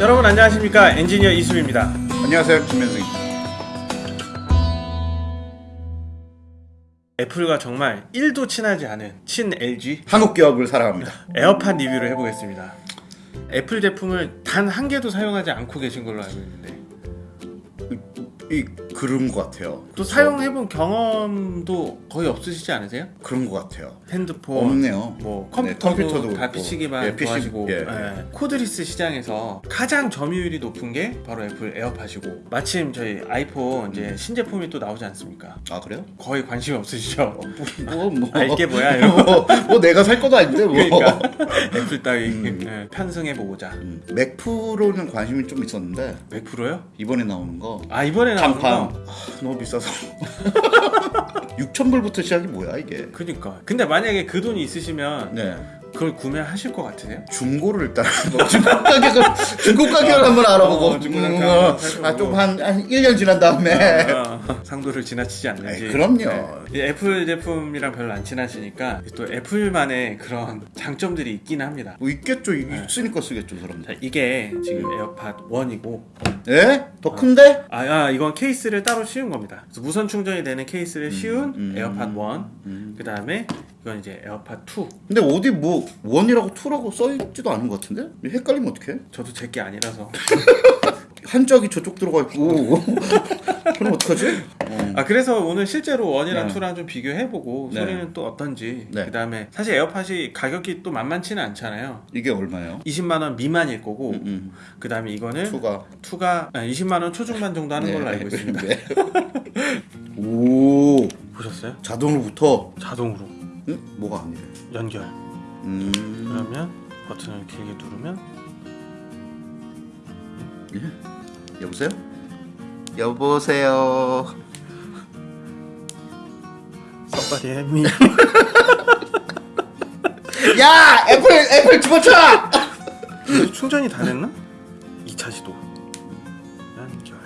여러분 안녕하십니까? 엔지니어 이수입니다. 안녕하세요 김현승 애플과 정말 1도 친하지 않은 친 LG 한국 기업을 사랑합니다. 에어팟 리뷰를 해보겠습니다. 애플 제품을 단 한 개도 사용하지 않고 계신 걸로 알고 있는데. 이 그런 것 같아요 또 사용해본 경험도 거의 없으시지 않으세요? 그런 것 같아요 핸드폰 없네요 뭐 네, 컴퓨터도, 컴퓨터도 다. PC기반 예, PC, 좋아하시고 예, 예. cordless 시장에서 가장 점유율이 높은 게 바로 애플 에어팟이고 마침 저희 아이폰 이제 신제품이 또 나오지 않습니까? 아 그래요? 거의 관심 없으시죠? 뭐, 뭐, 아, 이게 뭐야, 이런 뭐, 뭐 내가 살 것도 아닌데 뭐 그러니까 애플 따위 예, 편승해보고자 음, 맥 프로는 관심이 좀 있었는데 맥 프로요? 이번에 나오는 거아 이번에 나오는 거? 아, 너무 비싸서. 6,000불부터 시작이 뭐야 이게? 그니까. 근데 만약에 그 돈이 있으시면 네 그걸 구매하실 것 같으세요? 중고를 일단 뭐 중고 가격을 중고 가격을 한번 알아보고 어, 중고 음, 살펴보고. 아좀한 한 1년 지난 다음에 어, 상도를 지나치지 않는지 에이, 그럼요. 네. 이 애플 제품이랑 별로 안 친하시니까 또 애플만의 그런 장점들이 있긴 합니다 뭐 있겠죠 네. 있으니까 쓰겠죠 사람들 자 이게 지금 에어팟 1이고 예? 더 큰데? 아, 아 이건 케이스를 따로 씌운 겁니다 그래서 무선 충전이 되는 케이스를 씌운 음. 에어팟 1 음. 그 다음에 이건 이제 에어팟 2 근데 어디 뭐 one이라고 two라고 써있지도 않은 것 같은데? 헷갈리면 어떡해? 저도 제게 아니라서 한짝이 저쪽 들어가 있고 그럼 어떡하지? 어. 아 그래서 오늘 실제로 one이랑 네. two랑 좀 비교해보고 네. 소리는 또 어떤지 네. 그 다음에 사실 에어팟이 가격이 또 만만치는 않잖아요 이게 얼마예요? 20만원 미만일 거고 음, 음. 그 다음에 이거는 two가 two가 20만원 초중반 정도 하는 걸로 알고 있습니다 네. 오 보셨어요? 자동으로 붙어 자동으로 응? 뭐가 아니래? 연결. 음. 그러면 버튼을 길게 누르면 예? 여보세요? 여보세요? Somebody help me. 야! 애플 애플 집어쳐! 충전이 다 됐나? 2차 시도. 연결.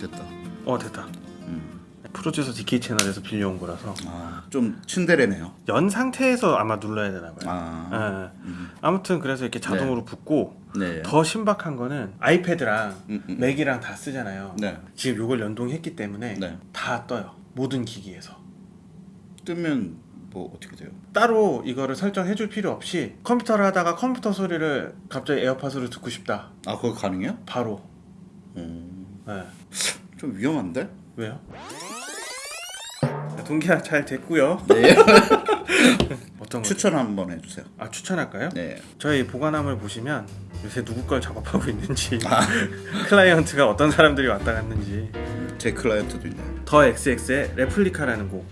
됐다. 어 됐다. 음. 프로듀서 DK 채널에서 빌려온 거라서 아좀 친데레네요 연 상태에서 아마 눌러야 되나 봐요 아 예. 아무튼 그래서 이렇게 자동으로 붙고 네. 더 신박한 거는 아이패드랑 음, 음. 맥이랑 다 쓰잖아요 네. 지금 요걸 연동했기 때문에 네. 다 떠요 모든 기기에서 뜨면 뭐 어떻게 돼요? 따로 이거를 설정해 줄 필요 없이 컴퓨터를 하다가 컴퓨터 소리를 갑자기 에어팟으로 듣고 싶다 아 그거 가능해요? 바로 음, 네. 좀 위험한데? 왜요? 동기화 잘 됐고요 네. 어떤 거? 추천 한번 해주세요. 아 추천할까요? 네. 저희 보관함을 보시면 요새 누구 걸 작업하고 있는지 아. 클라이언트가 어떤 사람들이 왔다 갔는지 제 클라이언트도 있네. 더 XX의 레플리카라는 곡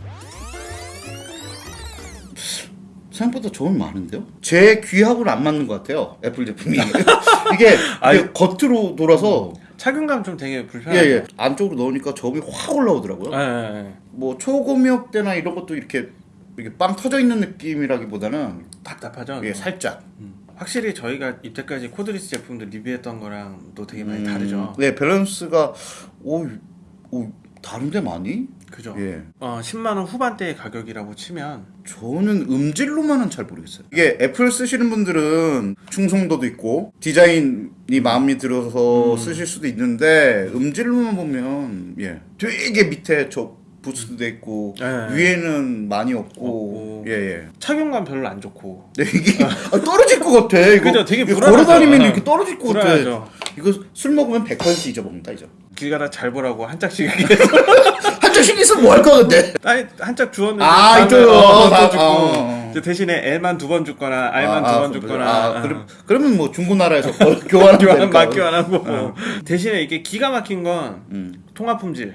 생각보다 저음 많은데요? 제 귀하고는 안 맞는 것 같아요. 애플 제품이 이게. 이게 겉으로 돌아서 착용감 좀 되게 예, 불편하죠 예. 안쪽으로 넣으니까 저음이 확 올라오더라고요. 예, 예, 예. 뭐 초고음역대나 이런 것도 이렇게 이렇게 빵 터져 있는 느낌이라기보다는 답답하죠 이게 살짝 음. 확실히 저희가 이때까지 cordless 제품들 리뷰했던 거랑 또 되게 많이 음, 다르죠 네 밸런스가 오, 오 다른데 많이? 그죠 예. 어, 10만 원 후반대의 가격이라고 치면 저는 음질로만은 잘 모르겠어요. 이게 애플 쓰시는 분들은 충성도도 있고 디자인이 마음에 들어서 쓰실 수도 있는데 음질로만 보면 예 되게 밑에 저 boost도 있고 예. 위에는 많이 없고. 예예. 착용감 별로 안 좋고 네, 이게 아, 떨어질 것 같아. 이거 그죠, 되게. 걸어다니면 어. 이렇게 떨어질 것 같아. 불안하죠 이거 술 먹으면 100% 잊어먹는다 이제. 길 가다 잘 보라고 한 짝씩 한 잔씩 있으면 뭐 할거 근데? 아니 한짝 주었는데 아, 이쪽으로. 어, 아, 또 주고 어. 이제 대신에 L만 두 번 줬거나 R만 아, 두번 아, 줬거나 아, 어. 그럼 그러면 뭐 중고나라에서 교환하면 교환 되니까. 막 교환하고 대신에 이게 기가 막힌 건 음. 통화 품질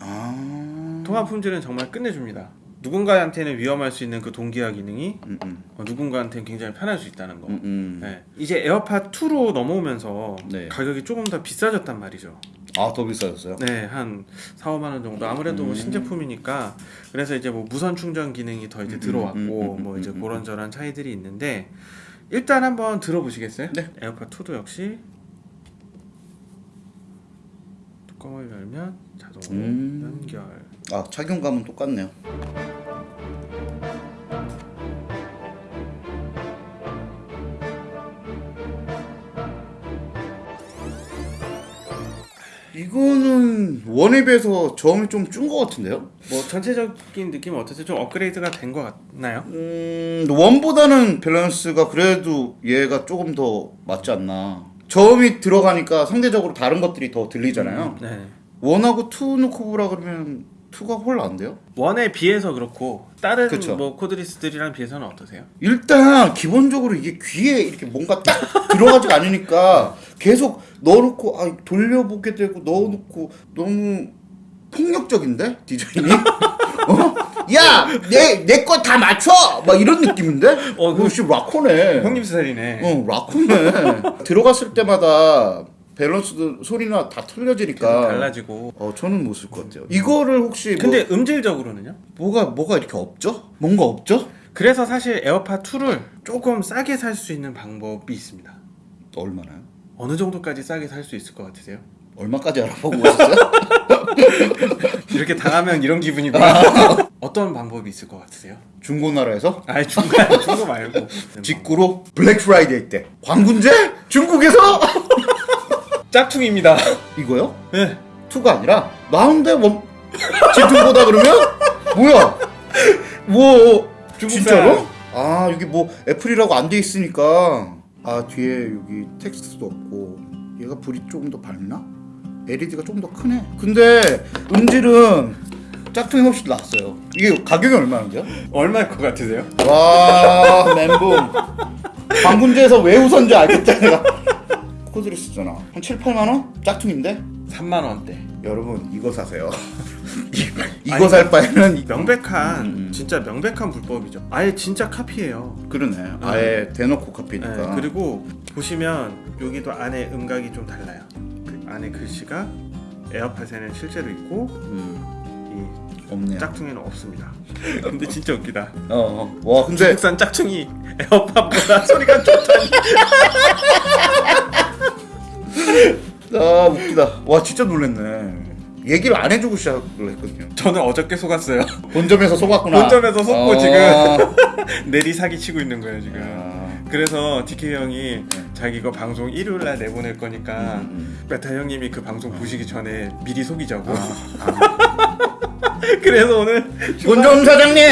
아. 통화 품질은 정말 끝내줍니다 누군가한테는 위험할 수 있는 그 동기화 기능이 음, 음. 어, 누군가한테는 굉장히 편할 수 있다는 거 음, 음. 네. 이제 에어팟 2로 넘어오면서 네. 가격이 조금 더 비싸졌단 말이죠 아, 더 비싸졌어요? 네, 한 4, 5만 원 정도. 아무래도 뭐 신제품이니까 그래서 이제 뭐 무선 충전 기능이 더 이제 들어왔고 음, 음, 음, 뭐 이제 음, 음. 그런저런 차이들이 있는데 일단 한번 들어보시겠어요? 네. 에어팟 2도 역시 뚜껑을 열면 자동으로 음. 연결. 아, 착용감은 똑같네요. 이거는 원에 비해서 저음이 좀준 것 같은데요? 뭐 전체적인 느낌은 어떠세요? 좀 업그레이드가 된 것 같나요? 음, 원보다는 밸런스가 그래도 얘가 조금 더 맞지 않나. 저음이 들어가니까 상대적으로 다른 것들이 더 들리잖아요. 네. one하고 two 놓고 보라 그러면 two가 훨 나은데요? one에 비해서 그렇고 다른 그쵸. 뭐 cordless들이랑 비해서는 어떠세요? 일단 기본적으로 이게 귀에 이렇게 뭔가 딱 들어가지가 않으니까 계속 넣어놓고 아 돌려보게 되고 넣어놓고 너무 폭력적인데 디자인이 어? 야 내 내 거 다 맞춰 막 이런 느낌인데 어, 어 그- 그씨 락커네 형님 스타일이네. 어 락커네 들어갔을 때마다 밸런스도 소리나 다 틀려지니까 달라지고. 어 저는 못 쓸 것 같아요 이거를 혹시 뭐 근데 음질적으로는요? 뭐가 뭐가 이렇게 없죠 뭔가 없죠 그래서 사실 에어팟 2를 조금 싸게 살 수 있는 방법이 있습니다. 얼마나요? 어느 정도까지 싸게 살 수 있을 것 같으세요? 얼마까지 알아보고 오셨어요? 이렇게 당하면 이런 기분이구나. 어떤 방법이 있을 것 같으세요? 중고나라에서 아니 중간 중고 말고 직구로 블랙 프라이데이 때 광군제 중국에서 짝퉁입니다. 이거요? 네. 투가 아니라 나온데 원 지퉁보다 그러면 뭐야? 뭐. 진짜로? 아 여기 뭐 애플이라고 안 돼 있으니까 아 뒤에 여기 텍스트도 없고 얘가 불이 조금 더 밝나? LED가 조금 더 크네. 근데 음질은 짝퉁이 훨씬 낫어요. 이게 가격이 얼마인데요? 얼마일 것 같으세요? 와 멘붕 방군제에서 왜 웃었는지 알겠다 내가 코드를 쓰잖아 한 7, 8만 원? 짝퉁인데? 3만 원대. 여러분 이거 사세요 이- 아니, 이거 살 바에는 이- 명백한 음. 진짜 명백한 불법이죠. 아예 진짜 카피예요. 그러네 아예 대놓고 카피니까 네, 그리고 보시면 여기도 안에 음각이 좀 달라요. 그 안에 글씨가 에어팟에는 실제로 있고 음, 이 없네요 짝퉁에는 없습니다. 근데 진짜 웃기다. 어, 어. 와 근데 중국산 짝퉁이 에어팟보다 소리가 좋다니. 아 웃기다 와 진짜 놀랬네 얘기를 안 해주고 시작을 했거든요 저는 어저께 속았어요. 본점에서 속았구나 본점에서 속고 어. 지금. 내리 사기 치고 있는 거예요 지금. 아. 그래서 DK 형이 자기 이거 방송 일요일 날 내보낼 거니까 음, 메타 형님이 그 방송 보시기 전에 미리 속이자고. 아. 그래서 오늘 본점 사장님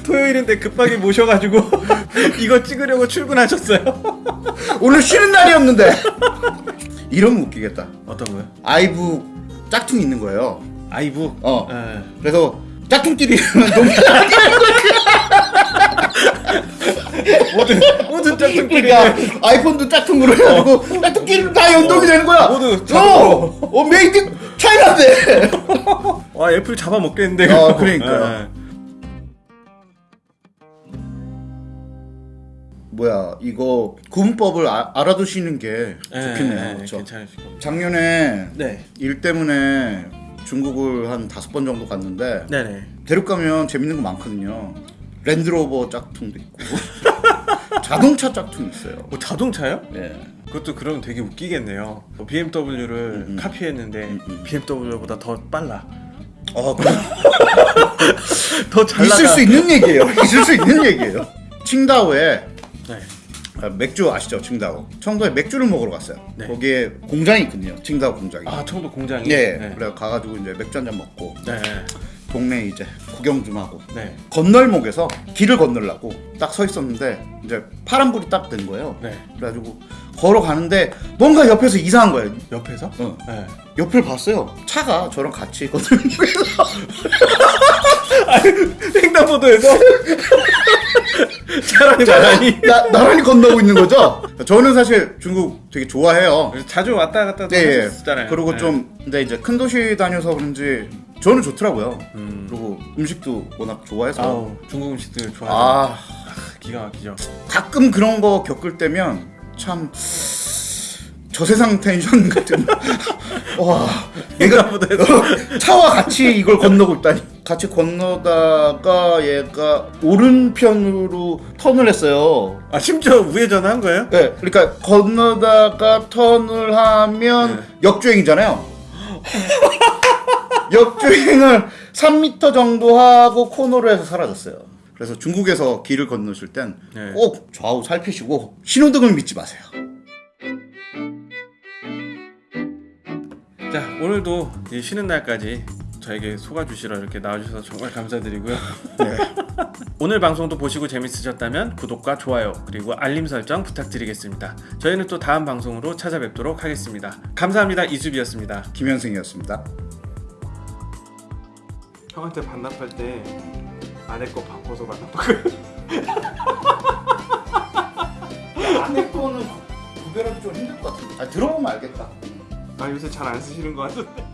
토요일인데 급하게 모셔가지고 이거 찍으려고 출근하셨어요. 오늘 쉬는 날이었는데 이러면 웃기겠다 어떤 거요? 아이브 짝퉁 있는 거예요. 아이브. 어. 예. 그래서 짝퉁끼리. 모든 모든 짝퉁끼리. 그러니까 아이폰도 짝퉁으로 해가지고 짝퉁끼리 다 연동이 되는 거야. 모두 어. 어 made China인데. 와 애플 잡아먹겠는데. 어, 그러니까. 예. 뭐야 이거 구분법을 아, 알아두시는 게 예, 좋겠네요. 예, 그렇죠. 괜찮으실 겁니다. 작년에 네. 일 때문에 중국을 한 다섯 번 정도 갔는데 네네. 대륙 가면 재밌는 거 많거든요. 랜드로버 짝퉁도 있고 자동차 짝퉁 있어요. 뭐 자동차요? 예. 그것도 그러면 되게 웃기겠네요. 뭐 BMW를 음. 카피했는데 음, 음. BMW보다 더 빨라. 어, 그럼 더잘 있을. 수 있는 얘기예요. 있을 수 있는 얘기예요. 칭다오에 네. 아, 맥주 아시죠? 칭다오. 청도에 맥주를 먹으러 갔어요. 네. 거기에 공장이 있거든요. 칭다오 공장이. 아 청도 공장이. 예. 네. 그래 가가지고 이제 맥주 한 잔 먹고 네. 동네 이제 구경 좀 하고 네. 건널목에서 길을 건너려고 딱 서 있었는데 이제 파란불이 딱 된 거예요. 네. 그래가지고 걸어가는데 뭔가 옆에서 이상한 거예요. 옆에서? 어. 네. 옆을 봤어요. 차가 저랑 같이 있거든요. 횡단보도에서 차라리 나란히. 나, 나란히 건너고 있는 거죠. 저는 사실 중국 되게 좋아해요. 자주 왔다 갔다 네, 예. 하셨잖아요. 그리고 네. 좀 근데 이제 큰 도시 다녀서 그런지 저는 좋더라고요. 음. 그리고 음식도 워낙 좋아해서 아우 중국 음식들 좋아해요. 아 기가 막히죠. 가끔 그런 거 겪을 때면 참 저세상 텐션 같은 와 얘가 횡단보도에서 차와 같이 이걸 건너고 있다니 같이 건너다가 얘가 오른편으로 턴을 했어요. 아 심지어 우회전한 거예요? 네, 그러니까 건너다가 턴을 하면 네. 역주행이잖아요. 역주행을 3m 정도 하고 코너로 해서 사라졌어요. 그래서 중국에서 길을 건너실 땐 네. 꼭 좌우 살피시고 신호등을 믿지 마세요. 자 오늘도 이 쉬는 날까지 저에게 속아주시러 이렇게 나와주셔서 정말 감사드리고요. 오늘 방송도 보시고 재밌으셨다면 구독과 좋아요 그리고 알림 설정 부탁드리겠습니다. 저희는 또 다음 방송으로 찾아뵙도록 하겠습니다. 감사합니다. 이수비였습니다. 김현승이었습니다. 형한테 반납할 때 아내 거 바꿔서 반납하고 안내 거는 구별하기 좀 힘들 것 같은데. 아 들어보면 알겠다. 아 요새 잘 안 쓰시는 거 같은데